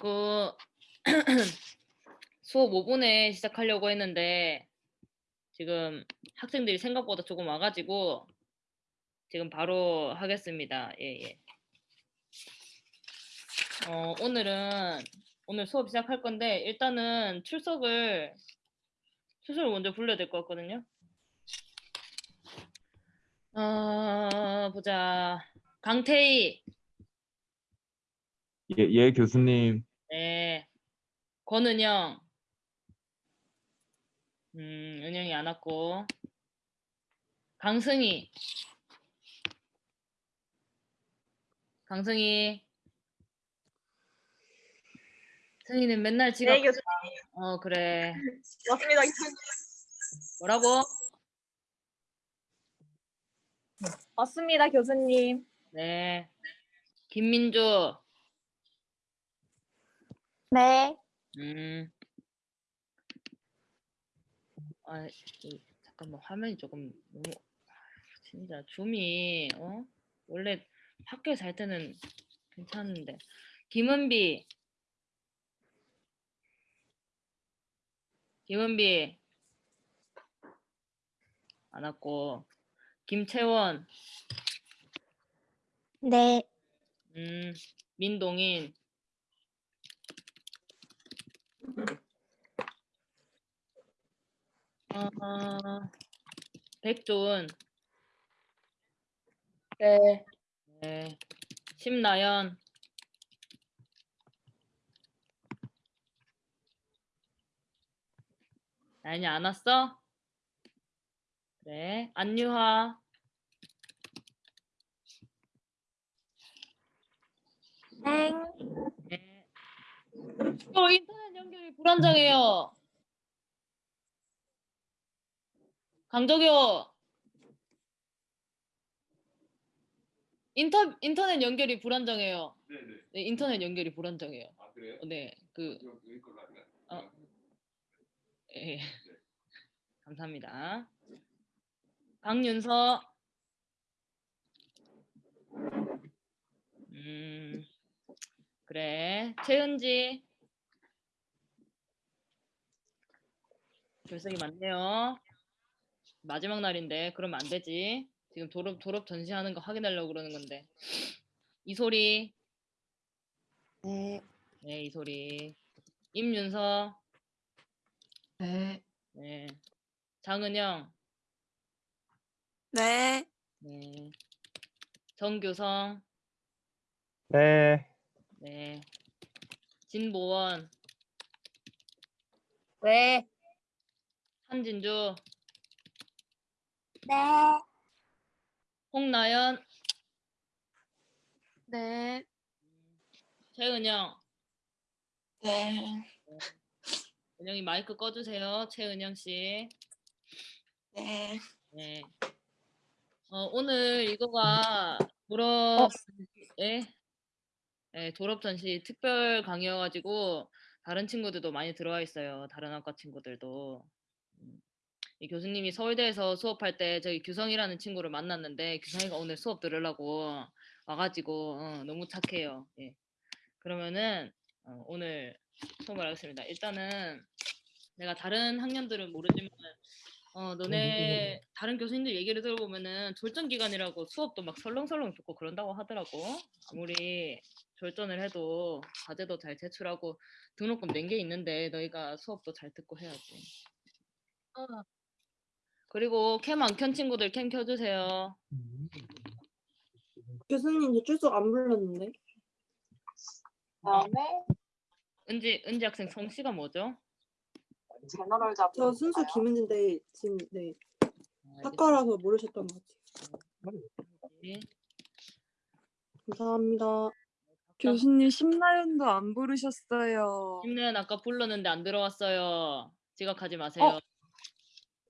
그 수업 5분에 시작하려고 했는데 지금 학생들이 생각보다 조금 와가지고 지금 바로 하겠습니다. 예, 예. 어, 오늘은 오늘 수업 시작할 건데 일단은 출석을 출석을 먼저 불러야 될 것 같거든요. 어, 보자. 강태희, 예, 예, 교수님. 네. 권은영, 음, 은영이 안 왔고. 강승희, 강승희. 승희는 맨날 지각. 네, 교수님. 어, 그래. 맞습니다, 교수님. 뭐라고? 맞습니다, 교수님. 네. 김민주, 네. 음. 아, 이, 잠깐만 화면이 조금 너무 아, 진짜 줌이 어? 원래 학교에서 할 때는 괜찮은데 김은비 김은비 안 왔고 김채원 네. 음 민동인 어, 백조은 네. 네. 심나연 나연이 안 왔어? 그래 안유화 땡. 네. 어, 인터넷 불안정해요 강적효 인터 인터넷 연결이 불안정해요. 네네. 네, 인터넷 연결이 불안정해요. 아, 그래요? 네, 그 여기 걸로 할까요? 어. 예. 감사합니다. 강윤서. 음, 그래. 최은지. 결석이 많네요. 마지막 날인데 그러면 안 되지. 지금 졸업 졸업 전시하는 거 확인하려고 그러는 건데. 이 소리. 네. 네, 이 소리. 임윤서. 네. 네. 장은영. 네. 네. 정규성. 네. 네. 진보원. 네. 한진주. 네. 홍나연. 네. 최은영. 네. 은영이 마이크 꺼주세요. 최은영 씨. 네. 네. 어, 오늘 이거가 졸업, 예? 예, 졸업 전시 특별 강의여가지고 다른 친구들도 많이 들어와 있어요. 다른 학과 친구들도. 음. 이 교수님이 서울대에서 수업할 때 저기 규성이라는 친구를 만났는데 규성이가 오늘 수업 들으려고 와가지고 어, 너무 착해요. 예. 그러면은 어, 오늘 수업을 하겠습니다. 일단은 내가 다른 학년들은 모르지만 어 너네 다른 교수님들 얘기를 들어보면은 졸전 기간이라고 수업도 막 설렁설렁 듣고 그런다고 하더라고. 아무리 졸전을 해도 과제도 잘 제출하고 등록금 낸 게 있는데 너희가 수업도 잘 듣고 해야지. 어. 그리고 캠 안 켠 친구들 캠 켜주세요. 교수님 저 출석 안 불렀는데 다음에 은지 은지 학생 성씨가 뭐죠? 제너럴 잡. 저 순수 김은진데 지금 네 아, 학과라서 모르셨던 것 같아요. 알겠지. 감사합니다. 교수님 심나연도 안 부르셨어요. 김래연 아까 불렀는데 안 들어왔어요. 지각하지 마세요.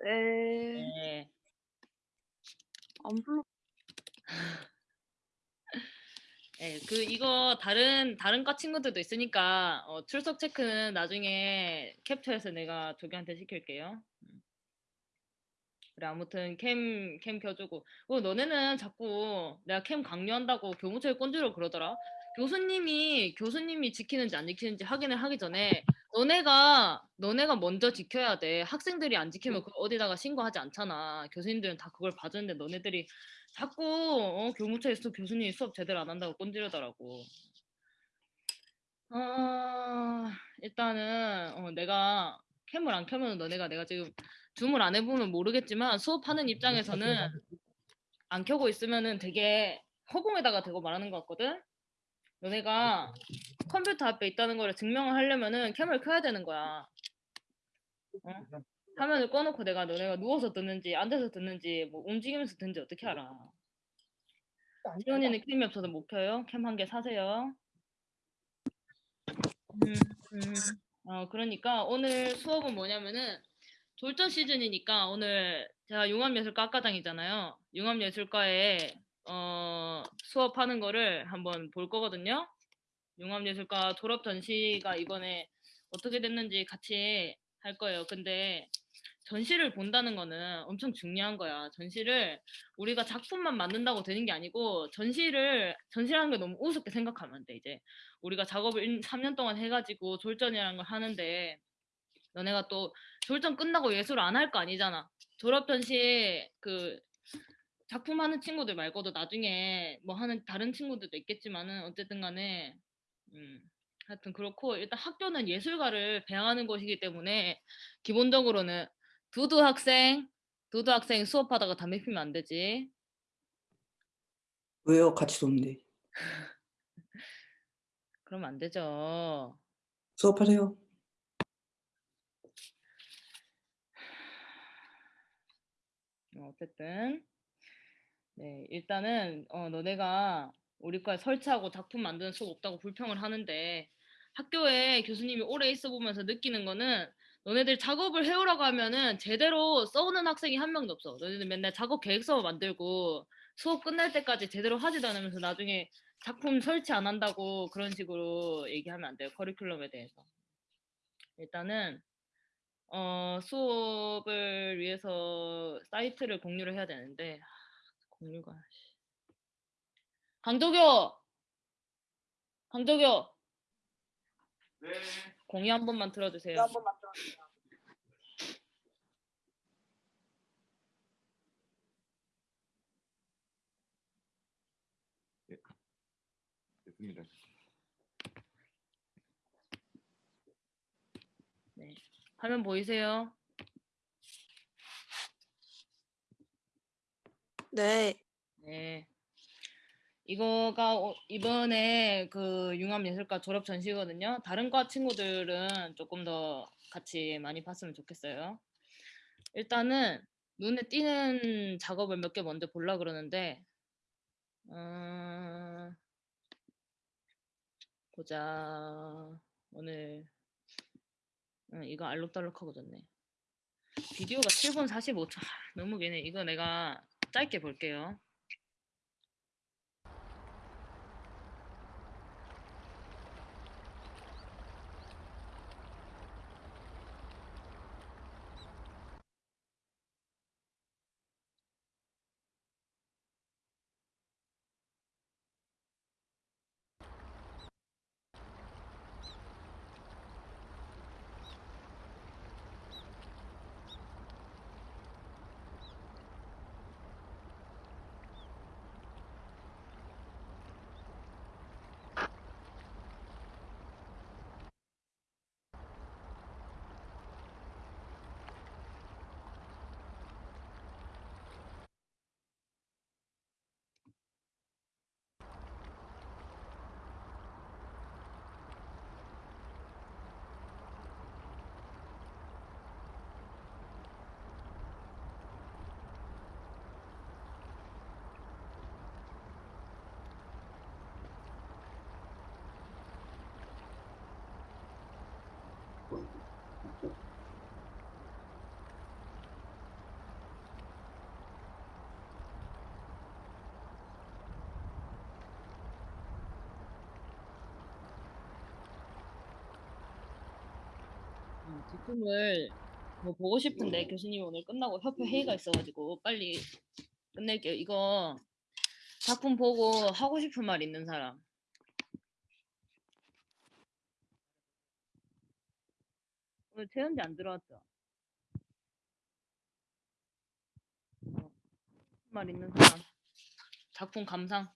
네. 네. 안 불러. 네, 그 이거 다른 다른 과 친구들도 있으니까 어, 출석 체크는 나중에 캡처해서 내가 조교한테 시킬게요. 음. 그래 아무튼 캠 캠 켜주고 어 너네는 자꾸 내가 캠 강요한다고 교무처에 꼰지로 그러더라. 교수님이 교수님이 지키는지 안 지키는지 확인을 하기 전에 너네가 너네가 먼저 지켜야 돼. 학생들이 안 지키면 그 어디다가 신고하지 않잖아. 교수님들은 다 그걸 봐주는데 너네들이 자꾸 어, 교무처에서 교수님이 수업 제대로 안 한다고 꼰지르더라고. 아 일단은 어, 내가 캠을 안 켜면 너네가 내가 지금 줌을 안 해보면 모르겠지만 수업하는 입장에서는 안 켜고 있으면은 되게 허공에다가 대고 말하는 것 같거든. 너네가 컴퓨터 앞에 있다는 걸 증명을 하려면은 캠을 켜야 되는 거야. 어? 화면을 꺼놓고 내가 너네가 누워서 듣는지 앉아서 듣는지 뭐 움직이면서 듣는지 어떻게 알아? 시원이는 캠이 없어서 못 켜요. 캠 한 개 사세요. 음, 음. 어, 그러니까 오늘 수업은 뭐냐면은 졸전 시즌이니까 오늘 제가 융합예술과 학과장이잖아요. 융합예술과에 어, 수업하는 거를 한번 볼 거거든요. 융합예술과 졸업 전시가 이번에 어떻게 됐는지 같이 할 거예요. 근데 전시를 본다는 거는 엄청 중요한 거야. 전시를 우리가 작품만 만든다고 되는 게 아니고 전시를 전시라는 게 너무 우습게 생각하면 안 돼. 이제 우리가 작업을 3년 동안 해가지고 졸전이라는 걸 하는데 너네가 또 졸전 끝나고 예술 안할 거 아니잖아. 졸업 전시 그 작품 하는 친구들 말고도 나중에 뭐 하는 다른 친구들도 있겠지만은 어쨌든 간에 음 하여튼 그렇고 일단 학교는 예술가를 배양하는 곳이기 때문에 기본적으로는 두두 학생 두두 학생 수업하다가 담배 피면 안 되지. 왜요? 같이 노는데. 그러면 안 되죠. 수업하세요. 어, 어쨌든 네 일단은 어, 너네가 우리 과에 설치하고 작품 만드는 수업 없다고 불평을 하는데 학교에 교수님이 오래 있어 보면서 느끼는 거는 너네들 작업을 해오라고 하면은 제대로 써오는 학생이 한 명도 없어. 너네들 맨날 작업 계획서만 만들고 수업 끝날 때까지 제대로 하지도 않으면서 나중에 작품 설치 안 한다고 그런 식으로 얘기하면 안 돼요. 커리큘럼에 대해서. 일단은 어, 수업을 위해서 사이트를 공유를 해야 되는데 하, 공유가 씨. 강도교 강도교 공유 한 번만 틀어주세요. 됐습니다. 네. 화면 보이세요? 네. 네. 이거가 오- 이번에 그 융합예술과 졸업 전시거든요. 다른 과 친구들은 조금 더 같이 많이 봤으면 좋겠어요. 일단은 눈에 띄는 작업을 몇 개 먼저 보려 그러는데, 어, 보자. 오늘 응, 이거 알록달록하고 좋네. 비디오가 7분 45초. 하, 너무 기네. 이거 내가 짧게 볼게요. 음, 제품을 뭐 보고 싶은데 교수님이 오늘 끝나고 협회 회의가 있어가지고 빨리 끝낼게요. 이거 작품 보고 하고 싶은 말 있는 사람. 오늘 최현지 안 들어왔죠? 어, 말 있는 사람. 작품 감상.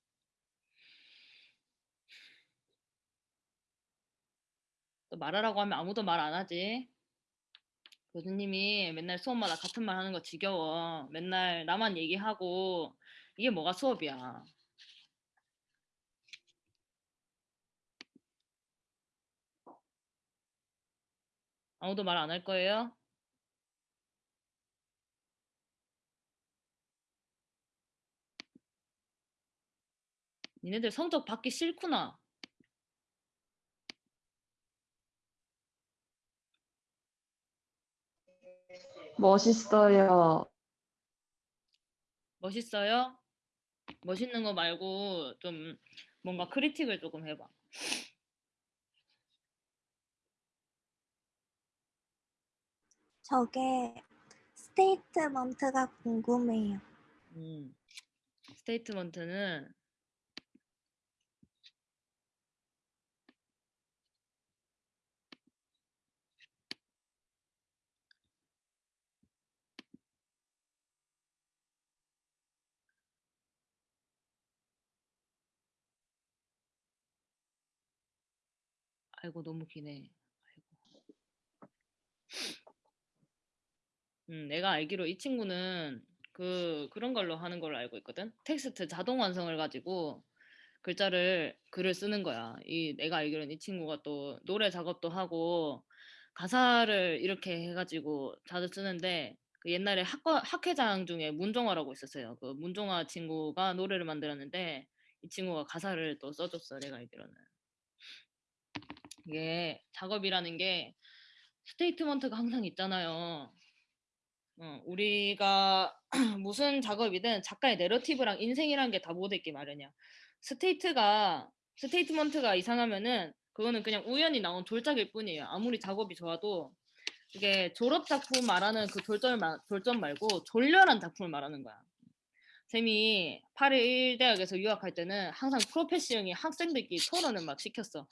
또 말하라고 하면 아무도 말 안 하지. 교수님이 맨날 수업마다 같은 말 하는 거 지겨워. 맨날 나만 얘기하고 이게 뭐가 수업이야. 아무도 말 안 할 거예요? 니네들 성적 받기 싫구나. 멋있어요. 멋있어요? 멋있는 거 말고 좀 뭔가 크리틱을 조금 해봐. 저게 스테이트먼트가 궁금해요. 음. 스테이트먼트는 아이고 너무 기네. 아이고. 음, 내가 알기로 이 친구는 그 그런 걸로 하는 걸로 알고 있거든. 텍스트 자동 완성을 가지고 글자를 글을 쓰는 거야. 이 내가 알기로는 이 친구가 또 노래 작업도 하고 가사를 이렇게 해가지고 자주 쓰는데 그 옛날에 학과 학회장 중에 문종화라고 있었어요. 그 문종화 친구가 노래를 만들었는데 이 친구가 가사를 또 써줬어. 내가 알기로는 이게 작업이라는 게 statement가 항상 있잖아요. 어, 우리가 무슨 작업이든 작가의 narrative랑 인생이라는 게다 묻어있기 마련이야. state가 statement가 이상하면은 그거는 그냥 우연히 나온 졸작일 뿐이에요. 아무리 작업이 좋아도 이게 졸업 작품 말하는 그 마- 졸점 말고 졸렬한 작품을 말하는 거야. 쌤이 파리 1대학에서 유학할 때는 항상 professeur이 학생들끼리 토론을 막 시켰어.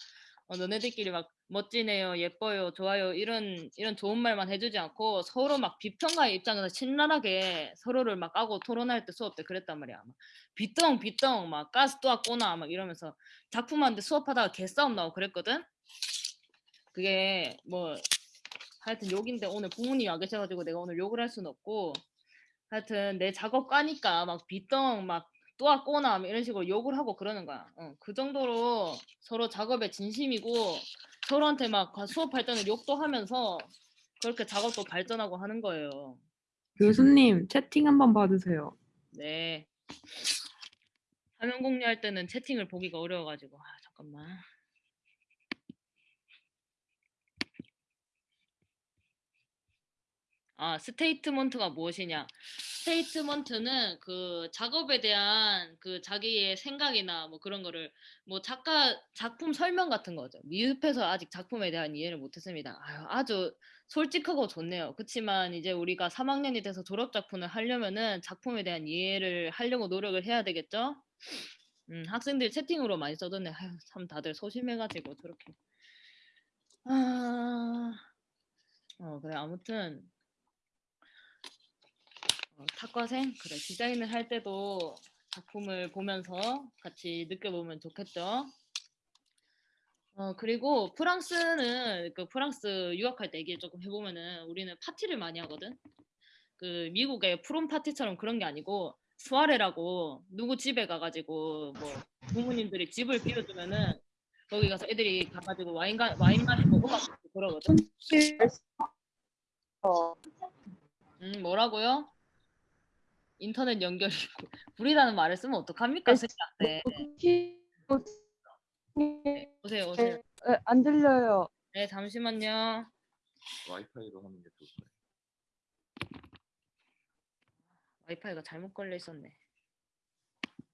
어, 너네들끼리 막 멋지네요, 예뻐요, 좋아요 이런 이런 좋은 말만 해주지 않고 서로 막 비평가의 입장에서 신랄하게 서로를 막 까고 토론할 때 수업 때 그랬단 말이야. 막 비똥 비똥 막 가스 또 왔구나 막 이러면서 작품하는데 수업하다가 개싸움 나고 그랬거든. 그게 뭐 하여튼 욕인데 오늘 부모님이 와 계셔가지고 내가 오늘 욕을 할 수는 없고 하여튼 내 작업 까니까 막 비똥 막 또 왔거나 막 이런 식으로 욕을 하고 그러는 거야. 어, 그 정도로 서로 작업에 진심이고 서로한테 막 수업할 때는 욕도 하면서 그렇게 작업도 발전하고 하는 거예요. 교수님 채팅 한번 봐주세요. 네. 화면 공유할 때는 채팅을 보기가 어려워가지고 아 잠깐만. 아 스테이트먼트가 무엇이냐? statement는 그 작업에 대한 그 자기의 생각이나 뭐 그런 거를 뭐 작가 작품 설명 같은 거죠. 미흡해서 아직 작품에 대한 이해를 못했습니다. 아유, 아주 솔직하고 좋네요. 그렇지만 이제 우리가 3학년이 돼서 졸업 작품을 하려면은 작품에 대한 이해를 하려고 노력을 해야 되겠죠? 음, 학생들 채팅으로 많이 써줬네. 아유, 참 다들 소심해가지고 저렇게. 아, 어 그래 아무튼 어, 탁과생 그래 디자인을 할 때도 작품을 보면서 같이 느껴보면 좋겠죠. 어 그리고 프랑스는 그 프랑스 유학할 때 얘기 조금 해보면은 우리는 파티를 많이 하거든. 그 미국의 프롬 파티처럼 그런 게 아니고 수아레라고 누구 집에 가가지고 뭐 부모님들이 집을 빌려주면은 거기 가서 애들이 가가지고 와인 가 와인 마시고 음악 듣고 그러거든. 음 뭐라고요? 인터넷 연결이 불이라는 말을 쓰면 어떡합니까 스님한테 오세요 오세요 안 들려요. 네 잠시만요 와이파이로 하는 게 좋을 거예요. 와이파이가 잘못 걸려 있었네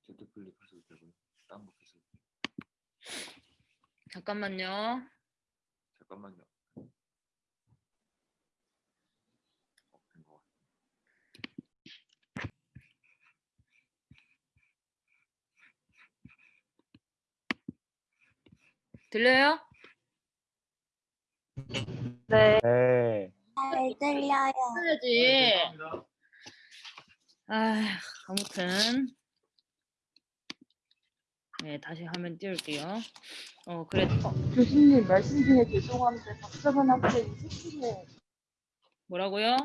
제트 클릭 하셔도 되고요. 다운로드 하셔도 돼요. 잠깐만요 잠깐만요. 어, 된것 같아요. 들려요? 네. 네. 잘 들려요. 해야지. 아, 아무튼 네 다시 화면 띄울게요. 어 그래 교수님 말씀 중에 죄송한데 박정은 학생이 채팅에 뭐라고요?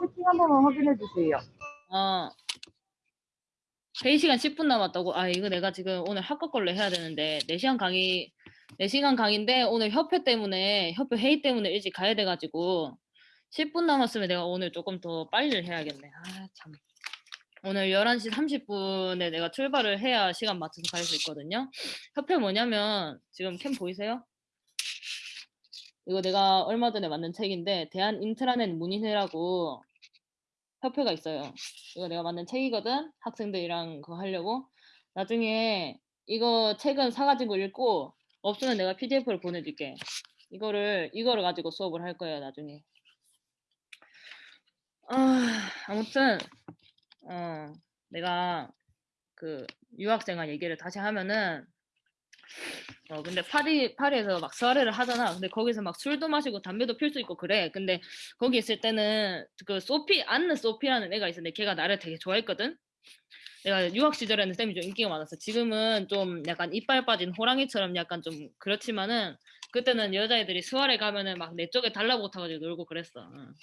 채팅 한 번만 확인해 주세요. 어 회의 시간 10분 남았다고. 아 이거 내가 지금 오늘 학과 걸로 해야 되는데 4시간 강의 4시간 강의인데 오늘 협회 때문에 협회 회의 때문에 일찍 가야 돼가지고 10분 남았으면 내가 오늘 조금 더 빨리 해야겠네. 아 참. 오늘 11시 30분에 내가 출발을 해야 시간 맞춰서 갈 수 있거든요. 협회 뭐냐면 지금 cam 보이세요? 이거 내가 얼마 전에 만든 책인데 대한 인트라넷 문의회라고 협회가 있어요. 이거 내가 만든 책이거든. 학생들이랑 그거 하려고. 나중에 이거 책은 사가지고 읽고 없으면 내가 PDF를 보내줄게. 이거를 이거를 가지고 수업을 할 거예요. 나중에. 아, 아무튼 어 내가 그 유학생활 얘기를 다시 하면은 어 근데 파리 파리에서 막 소아레를 하잖아. 근데 거기서 막 술도 마시고 담배도 필 수 있고 그래. 근데 거기 있을 때는 그 소피 안느 소피라는 애가 있었는데 걔가 나를 되게 좋아했거든. 내가 유학 시절에는 쌤이 좀 인기가 많았어. 지금은 좀 약간 이빨 빠진 호랑이처럼 약간 좀 그렇지만은 그때는 여자애들이 수아레 가면은 막 내 쪽에 달라고 타가지고 놀고 그랬어. 응.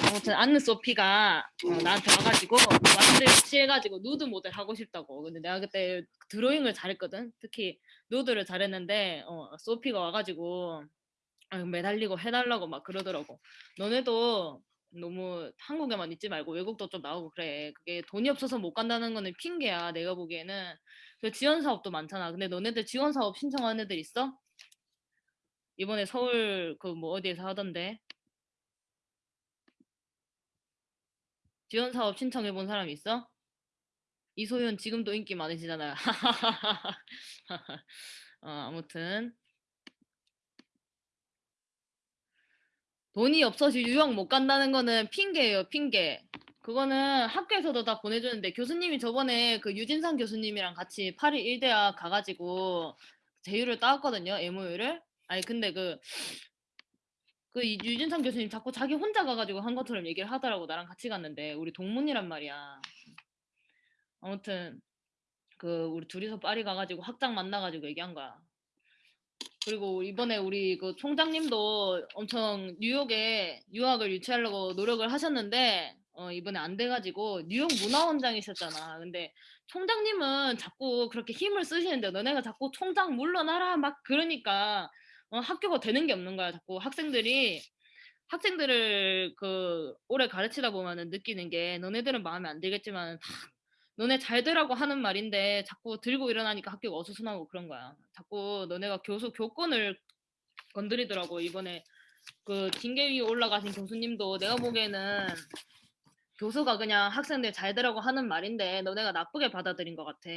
아무튼 안느 소피가 어, 나한테 와가지고 완전 취해가지고 누드 모델 하고 싶다고. 근데 내가 그때 드로잉을 잘했거든. 특히 누드를 잘했는데 어, 소피가 와가지고 아, 매달리고 해달라고 막 그러더라고. 너네도 너무 한국에만 있지 말고 외국도 좀 나오고 그래. 그게 돈이 없어서 못 간다는 거는 핑계야. 내가 보기에는. 그 지원 사업도 많잖아. 근데 너네들 지원 사업 신청한 애들 있어? 이번에 서울 그 뭐 어디에서 하던데? 지원 사업 신청해 본 사람 있어? 이소연 지금도 인기 많으시잖아요. 어, 아무튼 돈이 없어서 유학 못 간다는 거는 핑계예요, 핑계. 그거는 학교에서도 다 보내주는데 교수님이 저번에 그 유진상 교수님이랑 같이 파리 1대학 가가지고 제휴를 따왔거든요, MOU를. 아니 근데 그 그 이- 유진상 교수님 자꾸 자기 혼자 가가지고 한 것처럼 얘기를 하더라고 나랑 같이 갔는데 우리 동문이란 말이야. 아무튼 그 우리 둘이서 파리 가가지고 학장 만나가지고 얘기한 거야. 그리고 이번에 우리 그 총장님도 엄청 뉴욕에 유학을 유치하려고 노력을 하셨는데 어, 이번에 안 돼가지고 뉴욕 문화원장이셨잖아. 근데 총장님은 자꾸 그렇게 힘을 쓰시는데 너네가 자꾸 총장 물러나라 막 그러니까 어, 학교가 되는 게 없는 거야. 자꾸 학생들이 학생들을 그 오래 가르치다 보면은 느끼는 게 너네들은 마음에 안 들겠지만 다 너네 잘 되라고 하는 말인데 자꾸 들고 일어나니까 학교가 어수선하고 그런 거야. 자꾸 너네가 교수 교권을 건드리더라고 이번에 그 징계 위에 올라가신 교수님도 내가 보기에는 교수가 그냥 학생들 잘 되라고 하는 말인데 너네가 나쁘게 받아들인 것 같아.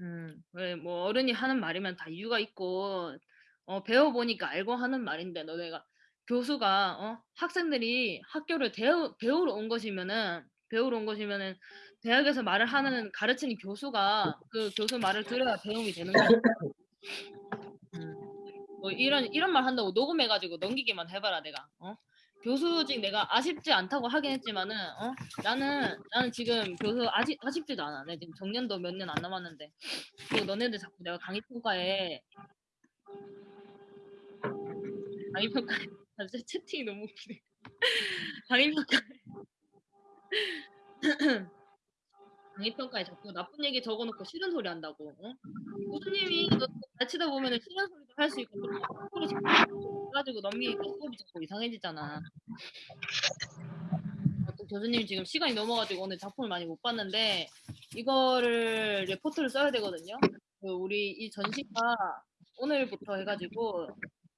음, 왜 뭐 어른이 하는 말이면 다 이유가 있고 어, 배워보니까 알고 하는 말인데 너네가 교수가 어, 학생들이 학교를 대우, 배우러 온 것이면은 배우러 온 것이면은 대학에서 말을 하는 가르치는 교수가 그 교수 말을 들어야 배움이 되는 거야. 음. 뭐 이런 이런 말 한다고 녹음해가지고 넘기기만 해봐라 내가. 어? 교수직 내가 아쉽지 않다고 하긴 했지만은 어? 나는 나는 지금 교수 아쉽 아쉽지도 않아. 내 지금 정년도 몇 년 안 남았는데. 너네들 자꾸 내가 강의 평가에 평가에 아, 진짜 채팅이 너무 웃기네. 강의 평가 강의 평가에 자꾸 나쁜 얘기 적어놓고 싫은 소리 한다고. 어? 교수님이 너 가르치다 보면은 싫은 소리도 할 수 있고 또 소리 가지고 넘기니까 수업이 자꾸 이상해지잖아. 교수님 지금 시간이 넘어가지고 오늘 작품을 많이 못 봤는데 이거를 레포트를 써야 되거든요. 그 우리 이 전시가 오늘부터 해가지고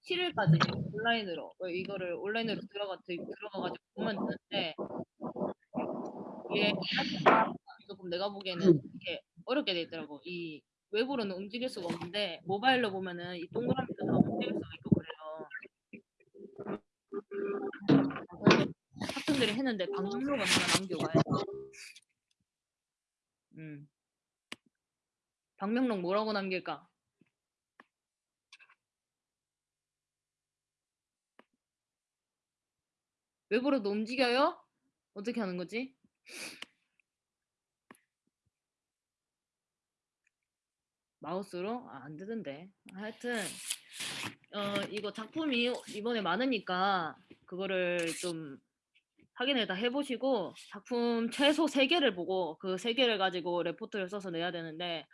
7일까지 온라인으로 어, 이거를 온라인으로 들어가 들어가가지고 보면 되는데 이게 조금 내가 보기에는 이렇게 어렵게 돼 있더라고. 이 외부로는 움직일 수가 없는데 모바일로 보면은 이 동그라미도 다 움직일 수가 있고 그래요. 학생들이 했는데 방송록을 하나 돼. 음. 방명록 뭐라고 남길까? 외부로도 움직여요? 어떻게 하는 거지? 마우스로? 아, 안 되던데. 하여튼 어 이거 작품이 이번에 많으니까 그거를 좀 확인을 다 해보시고 작품 최소 3개를 보고 그 3개를 가지고 레포트를 써서 내야 되는데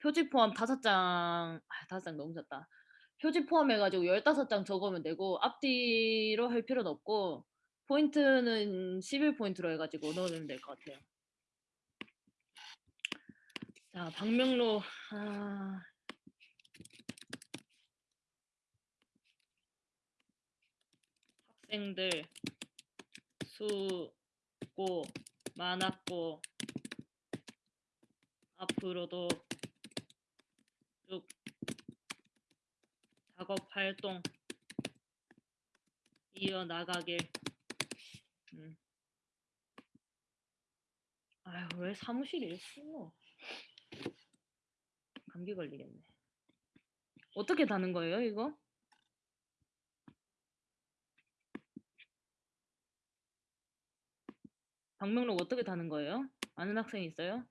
표지 포함 5장 아 5장 너무 졌다. 표지 포함해가지고 15장 적으면 되고 앞뒤로 할 필요는 없고 포인트는 11포인트로 해가지고 넣으면 될 것 같아요. 자, 방명록 아... 학생들 수고 많았고 앞으로도 쭉 작업 활동 이어나가길 음. 아유 왜 사무실이 있어 감기 걸리겠네 어떻게 다는 거예요 이거? 방명록 어떻게 다는 거예요? 아는 학생 있어요?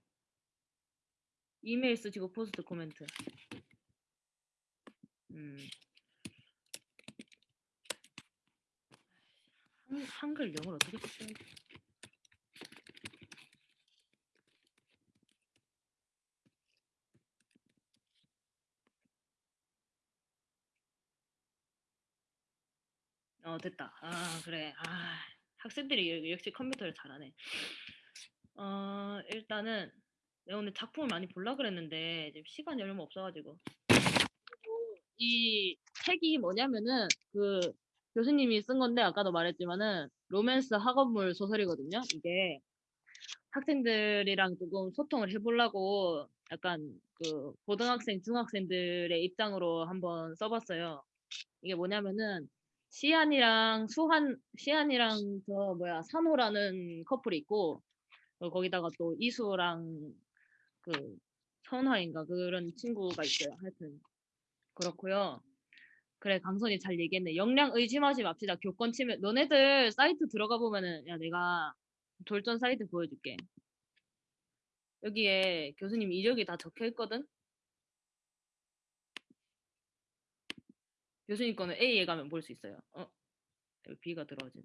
이메일 쓰시고 포스트 코멘트 음. 한, 한글 영어를 어떻게 써야 돼? 어 됐다. 아 그래. 아 학생들이 여- 역시 컴퓨터를 잘하네. 어 일단은 내가 오늘 작품을 많이 볼라 그랬는데 지금 시간이 얼마 없어가지고 이 책이 뭐냐면은 그 교수님이 쓴 건데 아까도 말했지만은 로맨스 학원물 소설이거든요. 이게 학생들이랑 조금 소통을 해보려고 약간 그 고등학생, 중학생들의 입장으로 한번 써봤어요. 이게 뭐냐면은 시안이랑 수한, 시안이랑 저 뭐야 산호라는 커플이 있고 어, 거기다가 또 이수랑 그 선화인가 그런 친구가 있어요. 하여튼 그렇고요. 그래 강선이 잘 얘기했네. 역량 의심하지 맙시다. 교권 침해. 너네들 사이트 들어가 보면은 야 내가 돌전 사이트 보여줄게. 여기에 교수님 이력이 다 적혀 있거든. 교수님 거는 A에 가면 볼 수 있어요. 어? B가 들어가지나.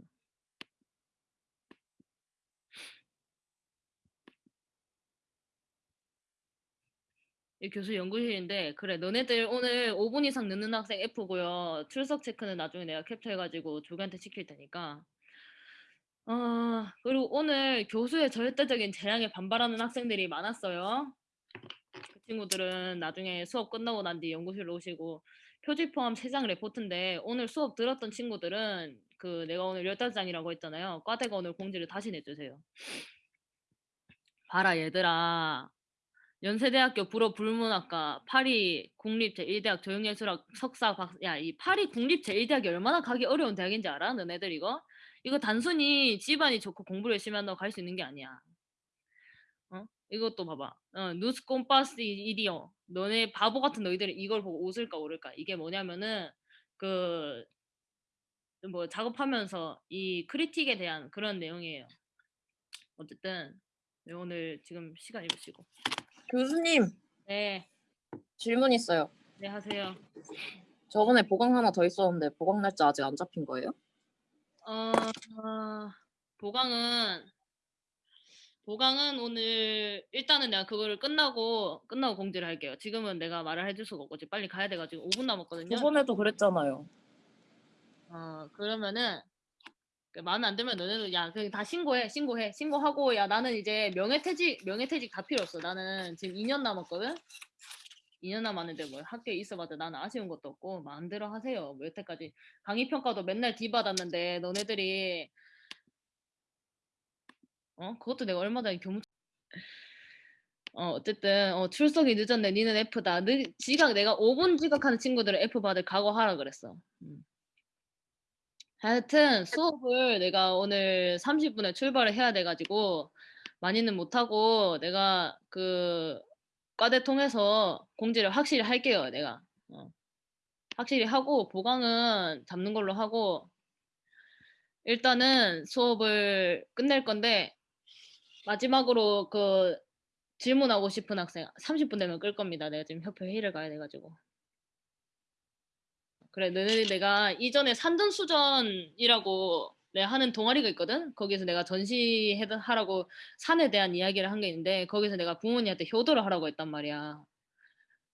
교수 연구실인데 그래 너네들 오늘 5분 이상 늦는 학생 F고요. 출석 체크는 나중에 내가 캡처해가지고 조교한테 시킬 테니까. 어 그리고 오늘 교수의 절대적인 재량에 반발하는 학생들이 많았어요. 그 친구들은 나중에 수업 끝나고 난 뒤 연구실로 오시고 표지 포함 3장 레포트인데 오늘 수업 들었던 친구들은 그 내가 오늘 15장이라고 했잖아요. 과대가 오늘 공지를 다시 내주세요. 봐라 얘들아 연세대학교 불어 불문학과 파리 국립 제1대학 조형예술학 석사 박 야 이 파리 국립 제1대학이 얼마나 가기 어려운 대학인지 알아? 너네들 이거? 이거 단순히 집안이 좋고 공부를 열심히 한다고 갈 수 있는 게 아니야. 어? 이것도 봐봐. 어, 누스 콤파스 이디어. 너네 바보 같은 너희들이 이걸 보고 웃을까 오를까? 이게 뭐냐면은 그 뭐 작업하면서 이 크리틱에 대한 그런 내용이에요. 어쨌든 네, 오늘 지금 시간 입으시고. 교수님 네, 질문 있어요. 네 하세요. 저번에 보강 하나 더 있었는데 보강 날짜 아직 안 잡힌 거예요? 어, 어, 보강은 보강은 오늘 일단은 내가 그거를 끝나고 끝나고 공지를 할게요. 지금은 내가 말을 해줄 수가 없고 지금 빨리 가야 돼가지고 5분 남았거든요. 저번에도 그랬잖아요. 어 그러면은 그 마음에 안 들면 너네도 야 그냥 다 신고해 신고해 신고하고 야 나는 이제 명예퇴직 명예퇴직 다 필요 없어. 나는 지금 2년 남았거든. 2년 남았는데 뭐 학교에 있어봐도 나는 아쉬운 것도 없고 마음대로 하세요. 뭐 여태까지 강의 평가도 맨날 D 받았는데 너네들이 어 그것도 내가 얼마 전에 교무 어 어쨌든 어, 출석이 늦었네. 니는 F다. 늦, 지각 내가 5분 지각하는 친구들은 F 받을 각오하라 그랬어. 음. 하여튼 수업을 내가 오늘 30분에 출발을 해야 돼가지고 많이는 못하고 내가 그 과대 통해서 공지를 확실히 할게요. 내가 어. 확실히 하고 보강은 잡는 걸로 하고 일단은 수업을 끝낼 건데 마지막으로 그 질문하고 싶은 학생 30분 되면 끌 겁니다. 내가 지금 협회 회의를 가야 돼가지고. 그래, 너네 내가 이전에 산전수전이라고 내가 하는 동아리가 있거든. 거기서 내가 전시하라고 산에 대한 이야기를 한 게 있는데 거기서 내가 부모님한테 효도를 하라고 했단 말이야.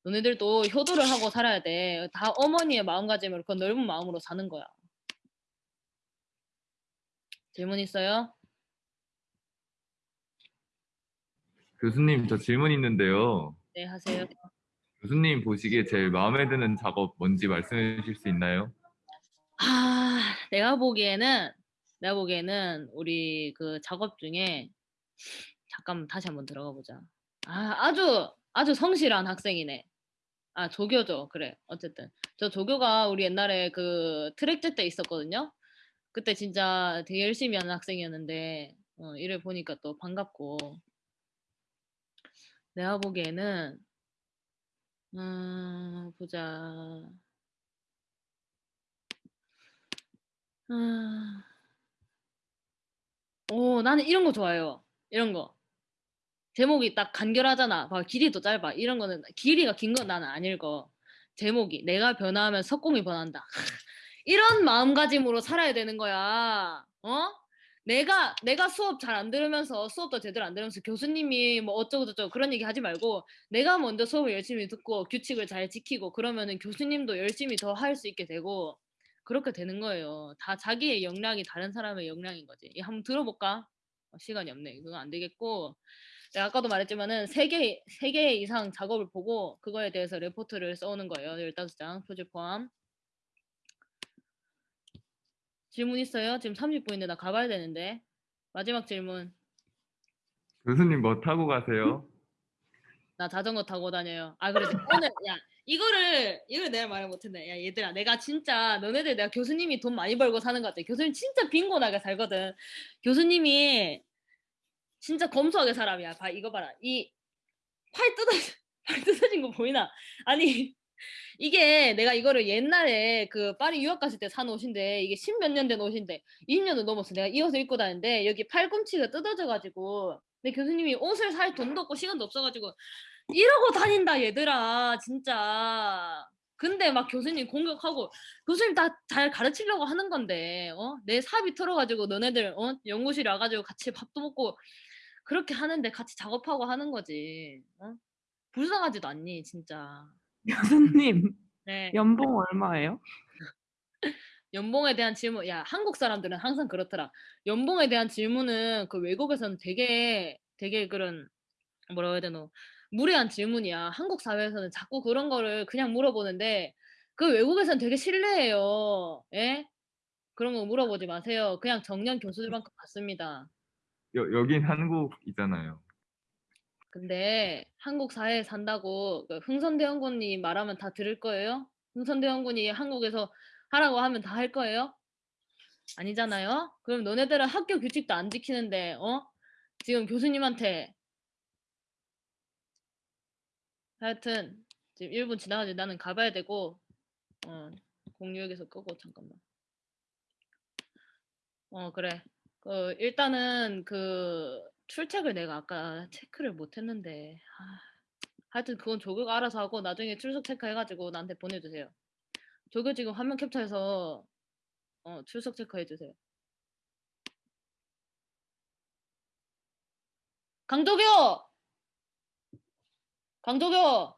너네들도 효도를 하고 살아야 돼. 다 어머니의 마음가짐으로 그 넓은 마음으로 사는 거야. 질문 있어요? 교수님 저 질문 있는데요. 네, 하세요. 교수님 보시기에 제일 마음에 드는 작업 뭔지 말씀해 주실 수 있나요? 아, 내가 보기에는 내가 보기에는 우리 그 작업 중에 잠깐 다시 한번 들어가 보자. 아, 아주 아주 성실한 학생이네. 아, 조교죠. 그래. 어쨌든 저 조교가 우리 옛날에 그 트랙제 때 있었거든요. 그때 진짜 되게 열심히 하는 학생이었는데 어, 이를 보니까 또 반갑고 내가 보기에는 음, 보자. 아. 오, 나는 이런 거 좋아해요. 이런 거. 제목이 딱 간결하잖아. 봐, 길이도 짧아. 이런 거는 길이가 긴 건 나는 안 읽어. 제목이 내가 변화하면 석공이 변한다. 이런 마음가짐으로 살아야 되는 거야. 어? 내가 내가 수업 잘 안 들으면서 수업도 제대로 안 들으면서 교수님이 뭐 어쩌고 저쩌고 그런 얘기 하지 말고 내가 먼저 수업을 열심히 듣고 규칙을 잘 지키고 그러면은 교수님도 열심히 더 할 수 있게 되고 그렇게 되는 거예요. 다 자기의 역량이 다른 사람의 역량인 거지. 이 한번 들어볼까? 어, 시간이 없네. 그건 안 되겠고. 내가 아까도 말했지만은 세 개, 세 개 이상 작업을 보고 그거에 대해서 레포트를 써오는 거예요. 15장 표지 포함. 질문 있어요? 지금 30분인데 나 가봐야 되는데. 마지막 질문. 교수님 뭐 타고 가세요? 나 자전거 타고 다녀요. 아 그래 오늘 야 이거를 이걸 내가 말을 못했네. 야 얘들아 내가 진짜 너네들 내가 교수님이 돈 많이 벌고 사는 것 같아. 교수님 진짜 빈곤하게 살거든. 교수님이 진짜 검소하게 사람이야. 봐 이거 봐라. 이 팔 뜯어 팔 뜯어진 거 보이나? 아니 이게 내가 이거를 옛날에 그 파리 유학 갔을 때 산 옷인데 이게 십 몇 년 된 옷인데 20년도 넘었어. 내가 이 옷을 입고 다니는데 여기 팔꿈치가 뜯어져 가지고 내 교수님이 옷을 살 돈도 없고 시간도 없어가지고 이러고 다닌다 얘들아 진짜 근데 막 교수님 공격하고 교수님 다 잘 가르치려고 하는 건데 어? 내 사비 털어가지고 너네들 어? 연구실에 와가지고 같이 밥도 먹고 그렇게 하는데 같이 작업하고 하는 거지 어? 불쌍하지도 않니 진짜 교수님 네 연봉 얼마예요? 연봉에 대한 질문, 야, 한국 사람들은 항상 그렇더라. 연봉에 대한 질문은 그 외국에서는 되게, 되게 그런, 뭐라고 해야 되노, 무례한 질문이야. 한국 사회에서는 자꾸 그런 거를 그냥 물어보는데, 그 외국에서는 되게 실례해요. 예? 그런 거 물어보지 마세요. 그냥 정년 교수들만큼 받습니다. 여, 여긴 한국이잖아요. 근데 한국 사회에 산다고 그 흥선대원군이 말하면 다 들을 거예요? 흥선대원군이 한국에서 하라고 하면 다 할 거예요? 아니잖아요? 그럼 너네들은 학교 규칙도 안 지키는데, 어? 지금 교수님한테 하여튼 지금 1분 지나가지 나는 가봐야 되고 어, 공유역에서 끄고 잠깐만. 어, 그래. 그 일단은 그 출첵을 내가 아까 체크를 못 했는데 아, 하여튼 그건 조교가 알아서 하고 나중에 출석 체크해가지고 나한테 보내주세요. 조교 지금 화면 캡처해서 어, 출석 체크해주세요. 강조교! 강조교!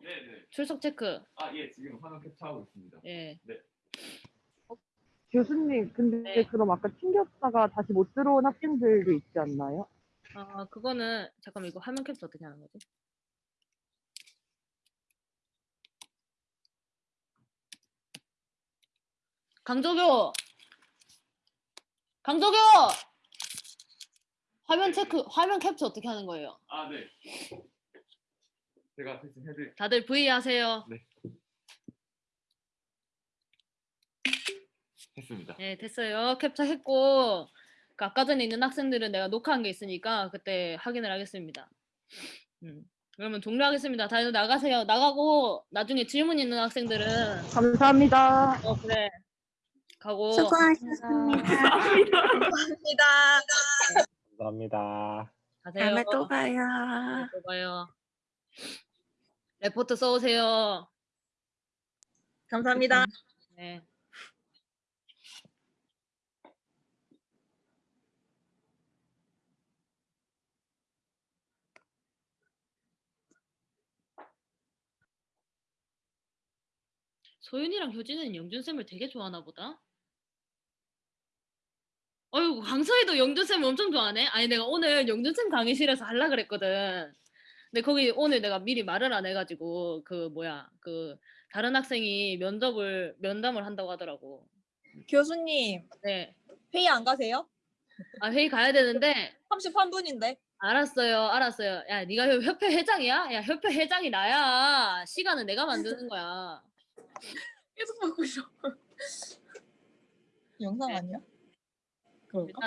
네 네. 출석 체크. 아 예 지금 화면 캡처하고 있습니다. 예. 교수님, 근데 네. 그럼 아까 튕겼다가 다시 못 들어온 학생들도 있지 않나요? 아, 그거는 잠깐 만 이거 화면 캡처 어떻게 하는 거지? 강조교! 강조교! 화면 체크, 화면 캡처 어떻게 하는 거예요? 아 네. 제가 대신 해드릴. 다들 V 하세요. 했습니다. 네, 됐어요. 캡처 했고, 그 아까 전에 있는 학생들은 내가 녹화한 게 있으니까 그때 확인을 하겠습니다. 음. 그러면 종료하겠습니다. 다들 나가세요. 나가고 나중에 질문 있는 학생들은 감사합니다. 어 그래 가고 수고하셨습니다. 감사합니다. 감사합니다. 가세요. 다음에 또 봐요. 네, 또 봐요. 레포트 써오세요. 감사합니다. 네. 소윤이랑 효진은 영준쌤을 되게 좋아하나 보다. 어이구 강서희도 영준쌤 엄청 좋아하네. 아니 내가 오늘 영준쌤 강의실에서 하려 그랬거든. 근데 거기 오늘 내가 미리 말을 안 해가지고 그 뭐야 그 다른 학생이 면접을 면담을 한다고 하더라고. 교수님 네. 회의 안 가세요? 아 회의 가야 되는데 33분인데. 알았어요, 알았어요. 야, 네가 협- 협회 회장이야? 야, 협회 회장이 나야. 시간은 내가 만드는 거야. 계속 보고 있어. 영상 아니야? 그런가? 일단은